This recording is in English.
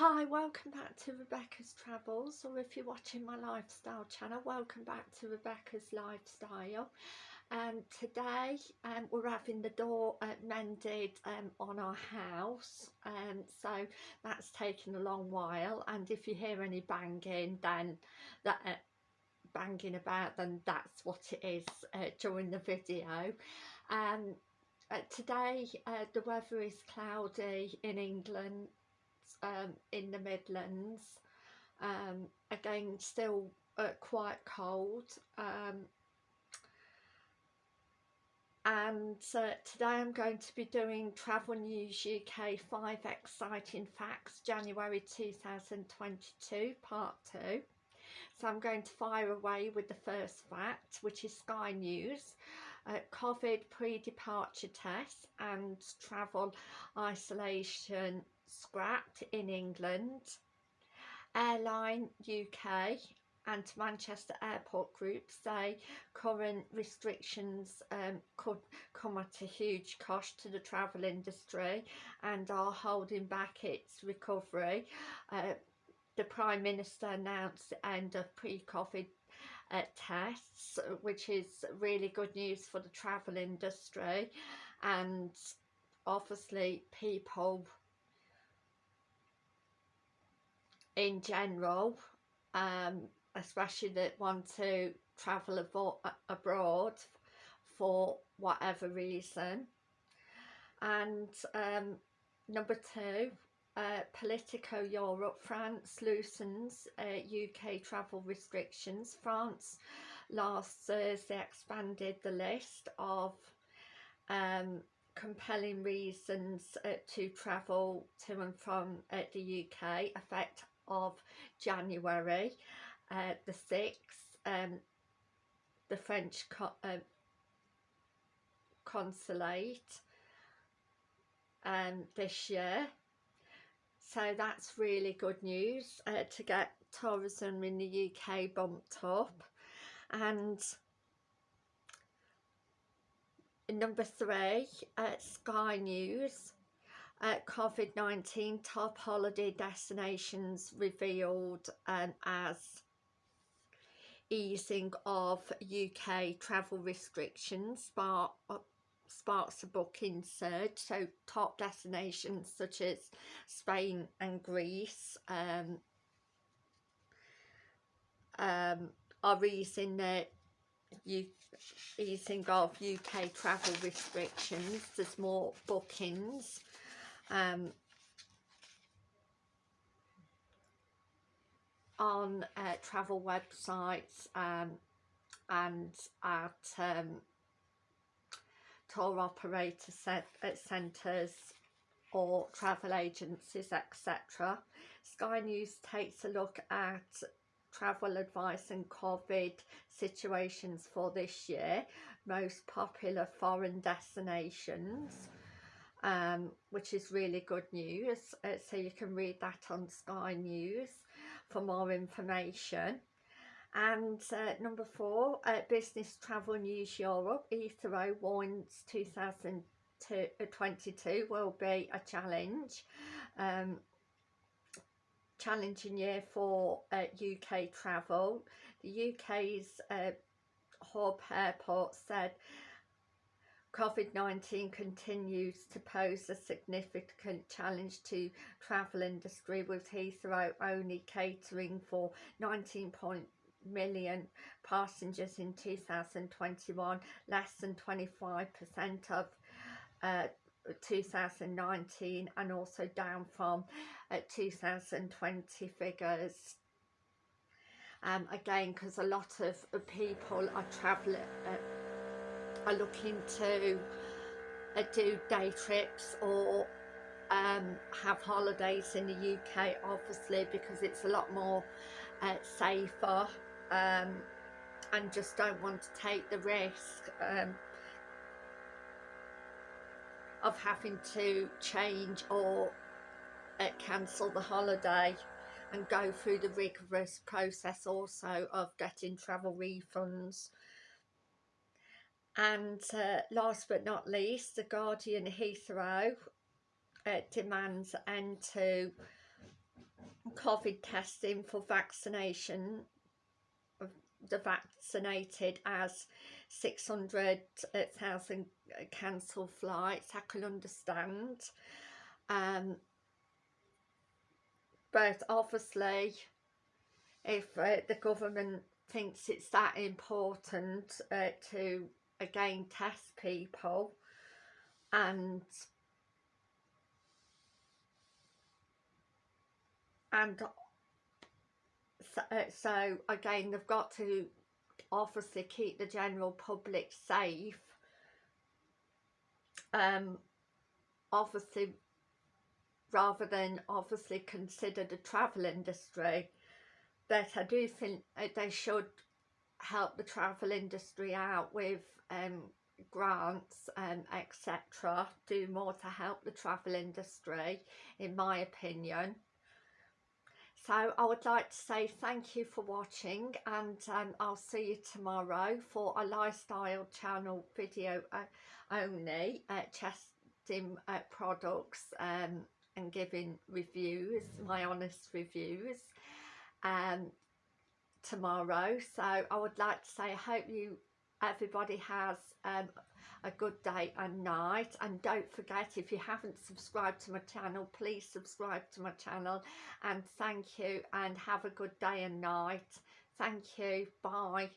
Hi, welcome back to Rebecca's Travels, or if you're watching my lifestyle channel, welcome back to Rebecca's Lifestyle. And um, today um, we're having the door uh, mended um, on our house, um, so that's taken a long while. And if you hear any banging, then that uh, banging about, then that's what it is uh, during the video. Um, uh, today uh, the weather is cloudy in England um, in the Midlands. Um, again, still uh, quite cold. Um, and uh, today I'm going to be doing Travel News UK 5 Exciting Facts January 2022 Part 2. So I'm going to fire away with the first fact which is Sky News. Uh, COVID pre-departure tests and travel isolation scrapped in England. Airline UK and Manchester Airport Group say current restrictions um, could come at a huge cost to the travel industry and are holding back its recovery. Uh, the Prime Minister announced the end of pre-COVID uh, tests, which is really good news for the travel industry and obviously people in general, um, especially that want to travel abroad for whatever reason. And um, number two, uh, Politico Europe, France loosens uh, UK travel restrictions. France last Thursday expanded the list of um, compelling reasons uh, to travel to and from uh, the UK, effect of January uh, the 6th um, the French co uh, consulate um, this year. So that's really good news uh, to get tourism in the UK bumped up. And number three uh, Sky News uh, COVID-19 top holiday destinations revealed um, as easing of UK travel restrictions spark, sparks a booking surge. So top destinations such as Spain and Greece um, um, are easing their easing of UK travel restrictions. There's more bookings um, on uh, travel websites um, and at um, tour operator set, uh, centres or travel agencies etc. Sky News takes a look at travel advice and COVID situations for this year, most popular foreign destinations um, which is really good news. Uh, so you can read that on Sky News for more information. And uh, number four, uh, Business Travel News Europe, Heathrow warns 2022 will be a challenge. Um, challenging year for uh, UK travel. The UK's uh, hub airport said COVID-19 continues to pose a significant challenge to travel industry with Heathrow only catering for 19 million passengers in 2021, less than 25% of uh, 2019 and also down from uh, 2020 figures. Um, again, because a lot of people are travelling uh, are looking to uh, do day trips or um, have holidays in the UK obviously because it's a lot more uh, safer um, and just don't want to take the risk um, of having to change or uh, cancel the holiday and go through the rigorous process also of getting travel refunds and uh, last but not least, the Guardian Heathrow uh, demands end to COVID testing for vaccination of the vaccinated as 600,000 cancelled flights I can understand. Um, but obviously if uh, the government thinks it's that important uh, to again test people and and so, uh, so again they've got to obviously keep the general public safe. Um obviously rather than obviously consider the travel industry but I do think they should help the travel industry out with um, grants and um, etc do more to help the travel industry in my opinion. So I would like to say thank you for watching and um, I'll see you tomorrow for a lifestyle channel video uh, only uh, testing uh, products um, and giving reviews my honest reviews. Um, tomorrow. So I would like to say I hope you everybody has um, a good day and night. And don't forget if you haven't subscribed to my channel please subscribe to my channel and thank you and have a good day and night. Thank you. Bye